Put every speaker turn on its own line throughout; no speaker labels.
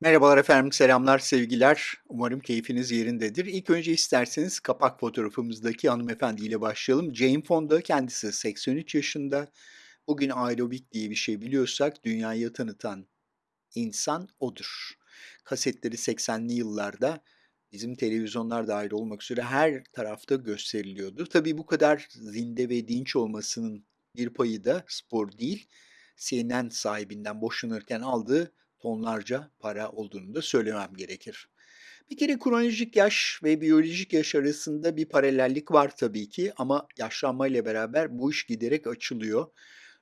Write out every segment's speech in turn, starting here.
Merhabalar efendim, selamlar, sevgiler. Umarım keyfiniz yerindedir. İlk önce isterseniz kapak fotoğrafımızdaki hanımefendiyle başlayalım. Jane Fonda, kendisi 83 yaşında. Bugün aerobik diye bir şey biliyorsak dünyaya tanıtan insan odur. Kasetleri 80'li yıllarda bizim televizyonlar dahil olmak üzere her tarafta gösteriliyordu. Tabii bu kadar zinde ve dinç olmasının bir payı da spor değil, CNN sahibinden boşanırken aldığı tonlarca para olduğunu da söylemem gerekir. Bir kere kronolojik yaş ve biyolojik yaş arasında bir paralellik var tabii ki ama yaşlanmayla beraber bu iş giderek açılıyor.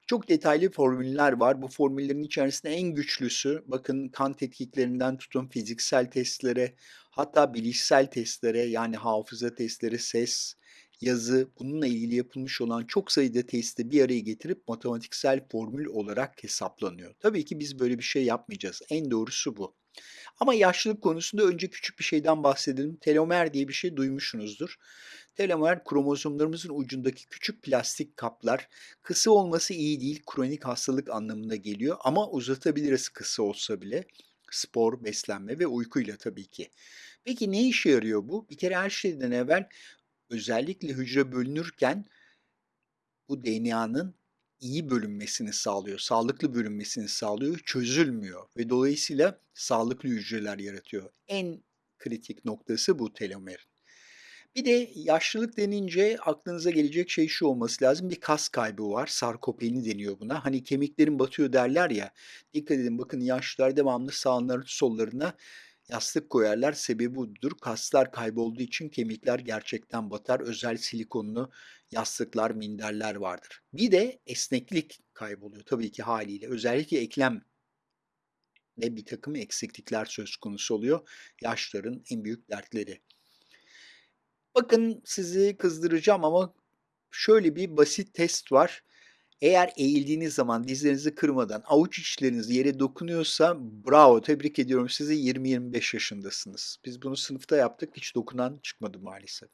Çok detaylı formüller var. Bu formüllerin içerisinde en güçlüsü, bakın kan tetkiklerinden tutun fiziksel testlere, hatta bilişsel testlere yani hafıza testleri, ses, yazı, bununla ilgili yapılmış olan çok sayıda testi bir araya getirip matematiksel formül olarak hesaplanıyor. Tabii ki biz böyle bir şey yapmayacağız. En doğrusu bu. Ama yaşlılık konusunda önce küçük bir şeyden bahsedelim. Telomer diye bir şey duymuşsunuzdur. Telomer kromozomlarımızın ucundaki küçük plastik kaplar. Kısa olması iyi değil, kronik hastalık anlamına geliyor ama uzatabiliriz kısa olsa bile. Spor, beslenme ve uykuyla tabii ki. Peki ne işe yarıyor bu? Bir kere her şeyden evvel özellikle hücre bölünürken bu DNA'nın iyi bölünmesini sağlıyor, sağlıklı bölünmesini sağlıyor, çözülmüyor ve dolayısıyla sağlıklı hücreler yaratıyor. En kritik noktası bu telomerin. Bir de yaşlılık denince aklınıza gelecek şey şu olması lazım, bir kas kaybı var, sarkopeni deniyor buna. Hani kemiklerin batıyor derler ya, dikkat edin bakın yaşlılar devamlı sağlarına sollarına yastık koyarlar. Sebebi budur. Kaslar kaybolduğu için kemikler gerçekten batar. Özel silikonlu yastıklar, minderler vardır. Bir de esneklik kayboluyor tabii ki haliyle. Özellikle eklem ve bir takım eksiklikler söz konusu oluyor. Yaşların en büyük dertleri. Bakın sizi kızdıracağım ama şöyle bir basit test var. Eğer eğildiğiniz zaman dizlerinizi kırmadan avuç içleriniz yere dokunuyorsa bravo, tebrik ediyorum sizi 20-25 yaşındasınız. Biz bunu sınıfta yaptık, hiç dokunan çıkmadı maalesef.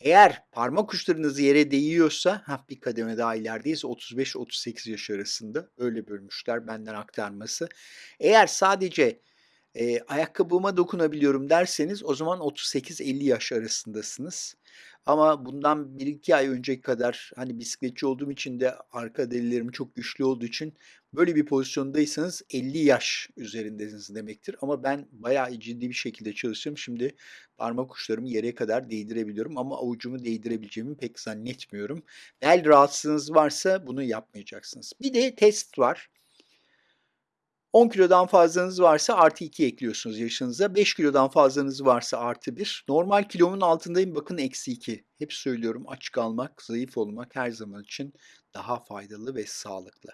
Eğer parmak uçlarınız yere değiyorsa, hah, bir kademe daha ilerideyiz, 35-38 yaş arasında öyle bölmüşler benden aktarması. Eğer sadece Eee, ayakkabıma dokunabiliyorum derseniz o zaman 38-50 yaş arasındasınız. Ama bundan 1-2 ay önceki kadar, hani, bisikletçi olduğum için de arka derilerim çok güçlü olduğu için böyle bir pozisyondaysanız 50 yaş üzerindesiniz demektir. Ama ben bayağı ciddi bir şekilde çalıştım. Şimdi parmak uçlarımı yere kadar değdirebiliyorum ama avucumu değdirebileceğimi pek zannetmiyorum. Bel rahatsızlığınız varsa bunu yapmayacaksınız. Bir de test var. 10 kilodan fazlanız varsa artı 2 ekliyorsunuz yaşınıza. 5 kilodan fazlanız varsa artı 1. Normal kilomun altındayım bakın eksi 2. Hep söylüyorum aç kalmak, zayıf olmak her zaman için daha faydalı ve sağlıklı.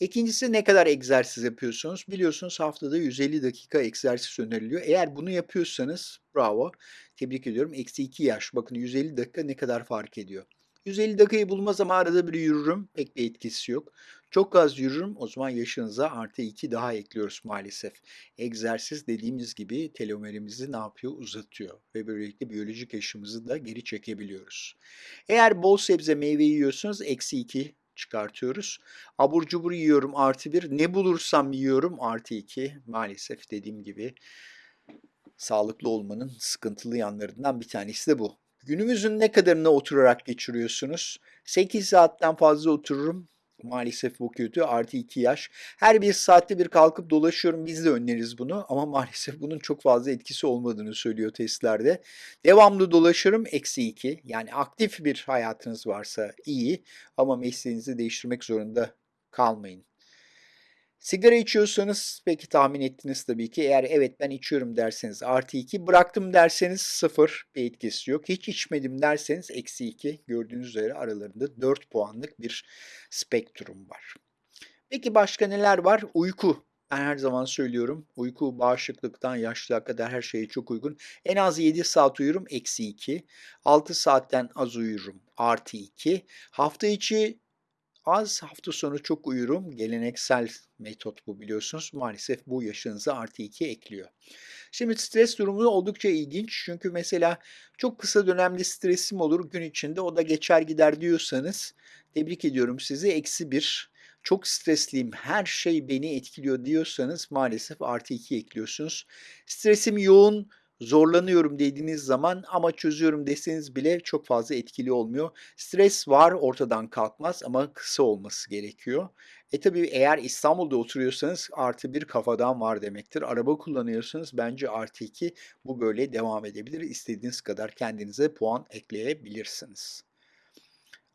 İkincisi ne kadar egzersiz yapıyorsunuz? Biliyorsunuz haftada 150 dakika egzersiz öneriliyor. Eğer bunu yapıyorsanız bravo, tebrik ediyorum. Eksi 2 yaş. Bakın 150 dakika ne kadar fark ediyor. 150 dakikayı bulmaz ama arada bir yürürüm. Pek bir etkisi yok. Çok az yürürüm. O zaman yaşınıza artı 2 daha ekliyoruz maalesef. Egzersiz dediğimiz gibi telomerimizi ne yapıyor? Uzatıyor ve böylelikle biyolojik yaşımızı da geri çekebiliyoruz. Eğer bol sebze meyve yiyorsanız eksi 2 çıkartıyoruz. Abur cubur yiyorum artı 1. Ne bulursam yiyorum artı 2. Maalesef dediğim gibi sağlıklı olmanın sıkıntılı yanlarından bir tanesi de bu. Günümüzün ne kadarını oturarak geçiriyorsunuz? 8 saatten fazla otururum. Maalesef bu kötü. Artı 2 yaş. Her bir saatte bir kalkıp dolaşıyorum. Biz de öneriz bunu. Ama maalesef bunun çok fazla etkisi olmadığını söylüyor testlerde. Devamlı dolaşırım. Eksi 2. Yani aktif bir hayatınız varsa iyi. Ama mesleğinizi değiştirmek zorunda kalmayın. Sigara içiyorsanız peki tahmin ettiniz tabii ki. Eğer evet ben içiyorum derseniz artı 2, bıraktım derseniz 0 bir etkisi yok. Hiç içmedim derseniz eksi 2. Gördüğünüz üzere aralarında 4 puanlık bir spektrum var. Peki başka neler var? Uyku. Ben her zaman söylüyorum. Uyku bağışıklıktan yaşlılığa kadar her şeye çok uygun. En az 7 saat uyurum eksi 2. 6 saatten az uyurum artı 2. Hafta içi Az, hafta sonu çok uyurum. Geleneksel metot bu biliyorsunuz. Maalesef bu yaşınıza artı 2 ekliyor. Şimdi stres durumu oldukça ilginç. Çünkü mesela çok kısa dönemli stresim olur gün içinde o da geçer gider diyorsanız tebrik ediyorum sizi. Eksi 1. Çok stresliyim, her şey beni etkiliyor diyorsanız maalesef artı 2 ekliyorsunuz. Stresim yoğun, zorlanıyorum dediğiniz zaman ama çözüyorum deseniz bile çok fazla etkili olmuyor. Stres var, ortadan kalkmaz ama kısa olması gerekiyor. E, tabii eğer İstanbul'da oturuyorsanız artı 1 kafadan var demektir. Araba kullanıyorsanız bence artı 2 bu böyle devam edebilir. İstediğiniz kadar kendinize puan ekleyebilirsiniz.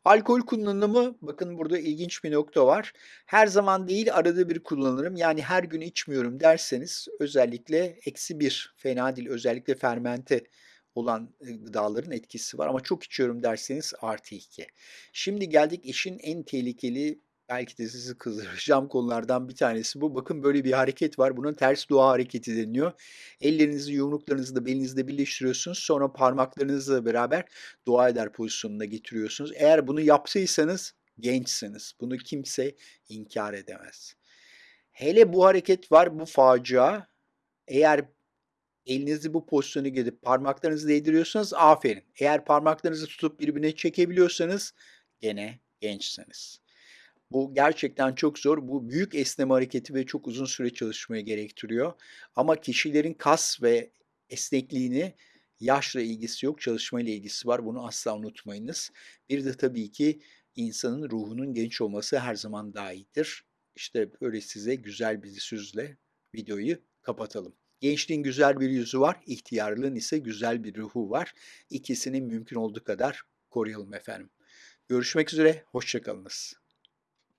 Alkol kullanımı, bakın burada ilginç bir nokta var. Her zaman değil, arada bir kullanırım. Yani her gün içmiyorum derseniz özellikle eksi bir fena değil. Özellikle fermente olan gıdaların etkisi var ama çok içiyorum derseniz artı 2. Şimdi geldik işin en tehlikeli, belki de sizi kızdıracağım konulardan bir tanesi bu. Bakın böyle bir hareket var. Buna ters dua hareketi deniyor. Ellerinizi yumruklarınızı da belinizde birleştiriyorsunuz. Sonra parmaklarınızla beraber dua eder pozisyonuna getiriyorsunuz. Eğer bunu yaptıysanız gençsiniz. Bunu kimse inkar edemez. Hele bu hareket var, bu facia. Eğer elinizi bu pozisyona getirip parmaklarınızı değdiriyorsanız aferin. Eğer parmaklarınızı tutup birbirine çekebiliyorsanız gene gençsiniz. Bu gerçekten çok zor. Bu büyük esneme hareketi ve çok uzun süre çalışmayı gerektiriyor. Ama kişilerin kas ve esnekliğini yaşla ilgisi yok, çalışmayla ilgisi var. Bunu asla unutmayınız. Bir de tabii ki insanın ruhunun genç olması her zaman daha iyidir. İşte böyle size güzel bir sözle videoyu kapatalım. Gençliğin güzel bir yüzü var, ihtiyarlığın ise güzel bir ruhu var. İkisini mümkün olduğu kadar koruyalım efendim. Görüşmek üzere, hoşça kalınız.